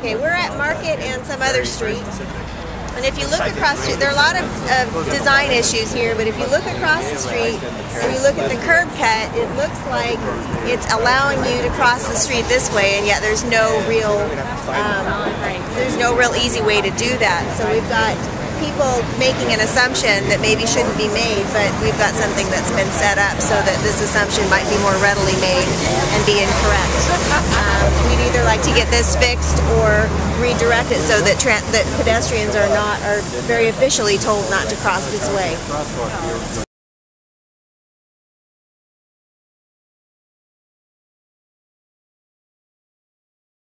Okay, we're at Market and some other street. And if you look across street, there are a lot of, of design issues here, but if you look across the street and you look at the curb cut, it looks like it's allowing you to cross the street this way, and yet there's no real, um, there's no real easy way to do that. So we've got people making an assumption that maybe shouldn't be made, but we've got something that's been set up so that this assumption might be more readily made and be incorrect. We'd either like to get this fixed or redirect it so that that pedestrians are not are very officially told not to cross this way.